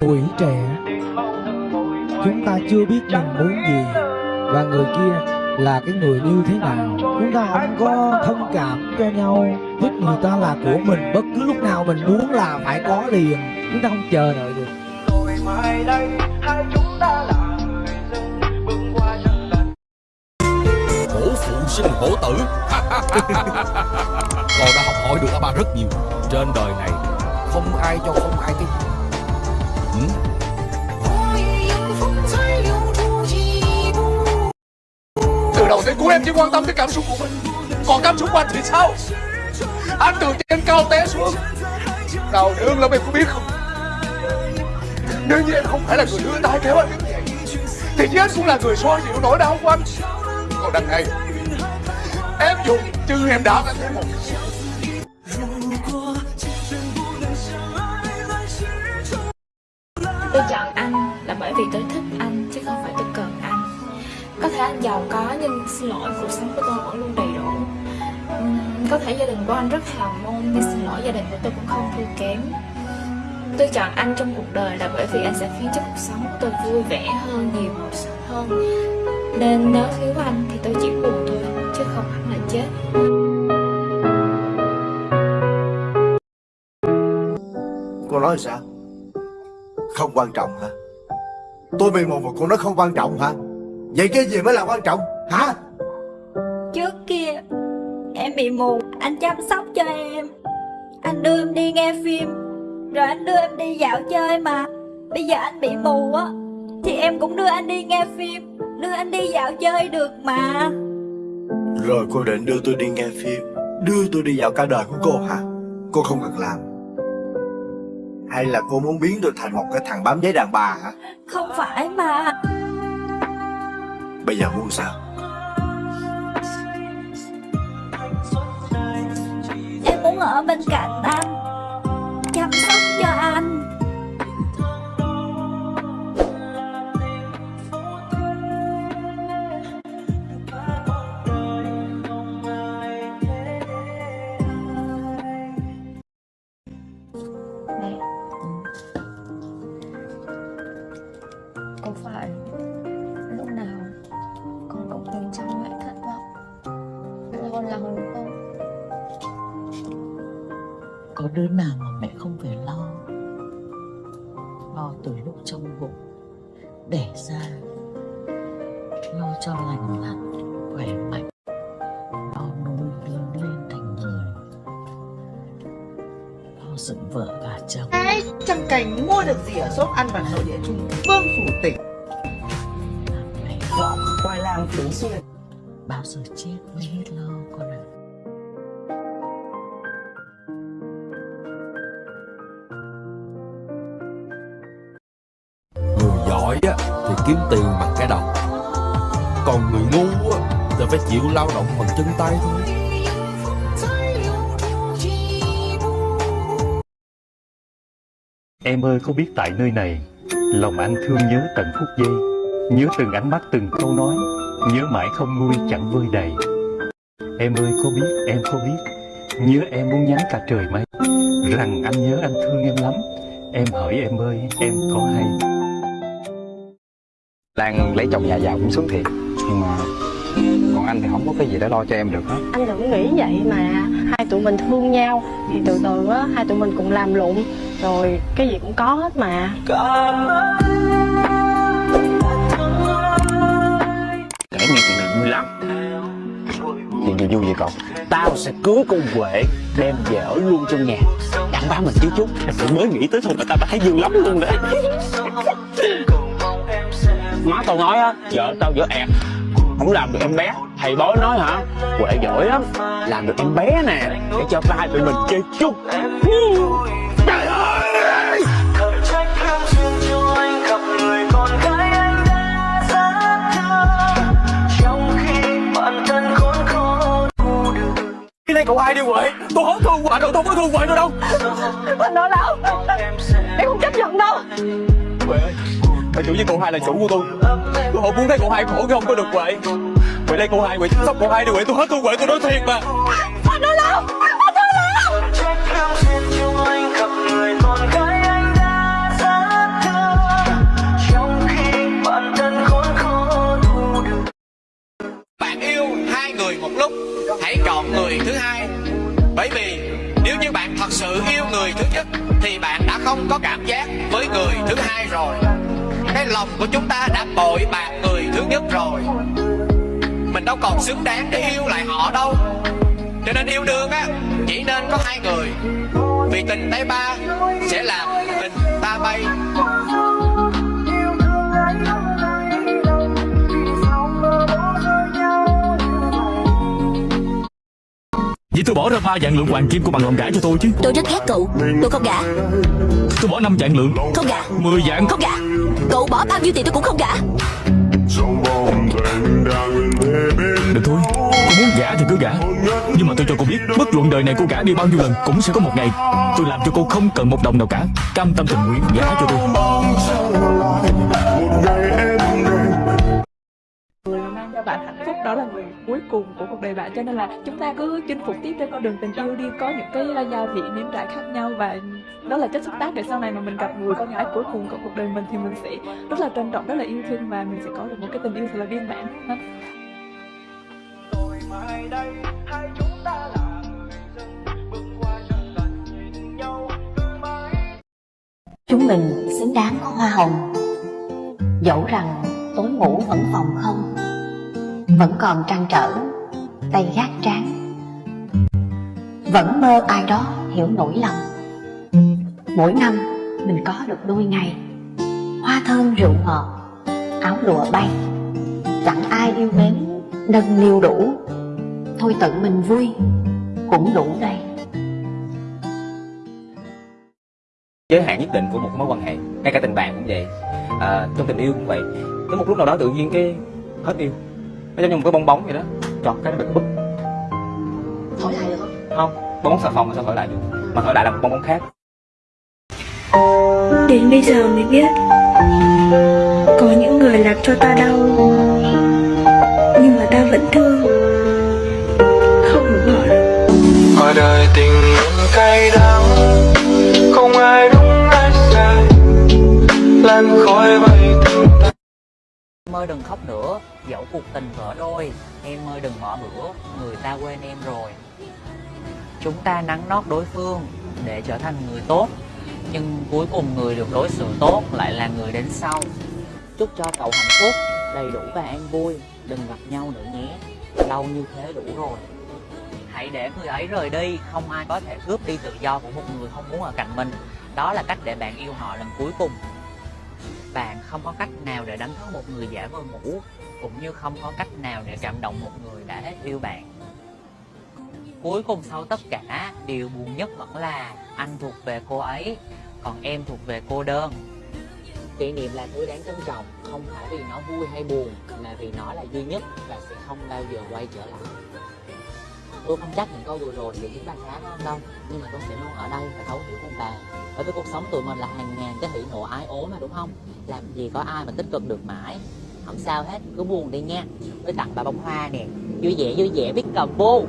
tuổi trẻ chúng ta chưa biết mình muốn gì. Và người kia là cái người như thế nào. Chúng ta không có thông cảm cho nhau. Thích người ta là của mình. Bất cứ lúc nào mình muốn là phải có liền. Chúng ta không chờ đợi được. Rồi mai đây hai chúng ta là người dân. Bước qua chân lành hổ phụ sinh hổ tử. Con đã học hỏi được ba rất nhiều. Trên đời này không ai cho không ai cái ừ? từ đầu đến cuối em chỉ quan tâm tới cảm xúc của mình. Còn cảm xúc của anh thì sao? Anh từ trên cao té xuống. Đau đớn lắm, em có biết không? Nếu như em không phải là người đưa tay kéo anh thì chứ anh cũng là người xoa dịu nỗi đau của anh. Còn đằng này, em dùng chân em đã anh thấy một. Vì tôi thích anh chứ không phải tôi cần anh. Có thể anh giàu có nhưng xin lỗi cuộc sống của tôi vẫn luôn đầy đủ. Có thể gia đình của anh rất hào môn nhưng xin lỗi gia đình của tôi cũng không thua kém. Tôi chọn anh trong cuộc đời là bởi vì anh sẽ khiến cho cuộc sống của tôi vui vẻ hơn, nhiều hơn. Nên nếu thiếu anh thì tôi chỉ buồn thôi chứ không hẳn là chết. Cô nói sao? Không quan trọng hả? Tôi bị một mà cô nói không quan trọng hả? Vậy cái gì mới là quan trọng hả? Trước kia Em bị mù Anh chăm sóc cho em. Anh đưa em đi nghe phim Rồi anh đưa em đi dạo chơi mà. Bây giờ anh bị mù á Thì em cũng đưa anh đi nghe phim Đưa anh đi dạo chơi được mà. Rồi cô định đưa tôi đi nghe phim Đưa tôi đi dạo cả đời của cô hả? Cô không cần làm Hay là cô muốn biến tôi thành một cái thằng bám giấy đàn bà hả? Không phải mà. Bây giờ muốn sao? Em muốn ở bên cạnh Có đứa nào mà mẹ không phải lo. Lo từ lúc trong bụng Đẻ ra Lo cho lành lặn Khỏe mạnh Lo nuôi lớn lên thành người Lo dựng vợ gả chồng. Ai chẳng cảnh mua được gì ở shop ăn vặt nội địa Trung Vương phủ tỉnh. Mẹ Gọn khoai lang tứ xuyên. Bao giờ chết mới hết lo con ạ người giỏi á, thì kiếm tiền bằng cái đầu. Còn người ngu á, thì phải chịu lao động bằng chân tay thôi. Em ơi, có biết tại nơi này, Lòng anh thương nhớ tận phút giây Nhớ từng ánh mắt, từng câu nói, Nhớ mãi không nguôi chẳng vơi đầy. Em ơi, có biết, em có biết, Nhớ em muốn nhắn cả trời mây. Rằng anh nhớ anh thương em lắm. Em hỏi em ơi, em có hay Lan lấy chồng nhà giàu cũng sướng thiệt. Nhưng mà Còn anh thì không có cái gì để lo cho em được hết. Anh đừng nghĩ vậy mà hai tụi mình thương nhau. Thì từ từ á hai tụi mình cùng làm lụng. Rồi cái gì cũng có hết mà. Kể nghe chuyện này vui lắm. Chuyện gì vui vậy cậu? Tao sẽ cưới con Huệ Đem về ở luôn trong nhà. Đặng ba mình chứ chút mới nghĩ tới thôi mà tao đã thấy vui lắm luôn đấy Má tao nói á Vợ tao vợ ẹt. Không làm được em bé. Thầy bói nói hả? Huệ giỏi lắm. Làm được em bé nè Để cho ba tụi mình chơi chung. Trời ơi! Thật trách thương duyên cho anh gặp người con gái anh đã rất thương Trong khi bản thân khốn khó thu được cái này cậu ai đi Huệ? Tôi hết thương Huệ đâu tôi có thương Huệ nữa đâu. Anh nói đâu em không chấp nhận đâu. Huệ ơi mà chủ với cô hai là chủ của tôi. Tôi không muốn thấy cô hai khổ cái không có được vậy vậy đây cô hai vậy sắp cô hai đi vậy tôi hết tôi vậy tôi nói thiệt mà. Anh nói lòng anh nói lòng bạn yêu hai người một lúc hãy chọn người thứ hai. Bởi vì nếu như bạn thật sự yêu người thứ nhất thì bạn đã không có cảm giác với người thứ hai rồi. Cái lòng của chúng ta đã bội bạc người thứ nhất rồi. Mình đâu còn xứng đáng để yêu lại họ đâu. Cho nên yêu đương á Chỉ nên có hai người. Vì tình tay ba Sẽ làm tình ta bay. Vậy tôi bỏ ra ba vạn lượng hoàng kim của bằng lòng gả cho tôi chứ. Tôi rất ghét cậu. Tôi không gả. Tôi bỏ năm vạn lượng. Không gả. Mười vạn Không gả Cậu bỏ bao nhiêu tiền tôi cũng không gả. Được thôi Cô muốn gả thì cứ gả. Nhưng mà tôi cho cô biết Bất luận đời này cô gả đi bao nhiêu lần Cũng sẽ có một ngày Tôi làm cho cô không cần một đồng nào cả. Cam tâm tình nguyện gả cho tôi bạn hạnh phúc. Đó là người cuối cùng của cuộc đời bạn. Cho nên là chúng ta cứ chinh phục tiếp trên con đường tình yêu đi. Có những cái gia vị nếm trải khác nhau và đó là chất xúc tác để sau này mà mình gặp người con gái cuối cùng của cuộc đời mình thì mình sẽ rất là trân trọng rất là yêu thương và mình sẽ có được một cái tình yêu thật là viên mãn ha. mai đây hai chúng ta là người dân bước qua chẳng cần nhìn nhau cứ mãi. Chúng mình xứng đáng có hoa hồng. Dẫu rằng tối ngủ vẫn phòng không vẫn còn trăn trở Tay gác trán. Vẫn mơ ai đó hiểu nỗi lòng Mỗi năm mình có được đôi ngày Hoa thơm rượu ngọt Áo lụa bay. Chẳng ai yêu mến nâng niu đủ. Thôi tự mình vui Cũng đủ đây. Giới hạn nhất định của một mối quan hệ ngay cả tình bạn cũng vậy. À, trong tình yêu cũng vậy. Tới một lúc nào đó tự nhiên cái hết yêu nó giống như một cái bong bóng vậy đó. Chọt cái nó bị bứt Thổi lại được không? không bong bóng xà phòng mà sao thổi lại được? Mà thổi lại là một bong bóng khác. Đến bây giờ mới biết. Có những người làm cho ta đau Nhưng mà ta vẫn thương. Không muốn bỏ được Ở đời tình nhân cay đắng Không ai đúng ai sai. Lan khói bay ơi đừng khóc nữa, dẫu cuộc tình vỡ đôi Em ơi đừng bỏ bữa, người ta quên em rồi. Chúng ta nắng nót đối phương để trở thành người tốt. Nhưng cuối cùng người được đối xử tốt lại là người đến sau. Chúc cho cậu hạnh phúc, đầy đủ và an vui. Đừng gặp nhau nữa nhé, lâu như thế đủ rồi. Hãy để người ấy rời đi, không ai có thể cướp đi tự do của một người không muốn ở cạnh mình. Đó là cách để bạn yêu họ lần cuối cùng bạn không có cách nào để đánh thức một người giả vờ ngủ cũng như không có cách nào để cảm động một người đã hết yêu bạn. Cuối cùng sau tất cả, điều buồn nhất vẫn là anh thuộc về cô ấy, còn em thuộc về cô đơn. Kỷ niệm là thứ đáng trân trọng, không phải vì nó vui hay buồn, mà vì nó là duy nhất và sẽ không bao giờ quay trở lại tôi không chắc những câu vừa rồi liệu những bạn khác đâu. Nhưng mà tôi sẽ luôn ở đây và thấu hiểu cùng bạn bởi vì cuộc sống tụi mình là hàng ngàn cái hỉ nộ ái ố mà, đúng không? Làm gì có ai mà tích cực được mãi. Không sao hết, cứ buồn đi nha. Tôi tặng bà bông hoa nè. Vui vẻ vui vẻ, biết cầm vô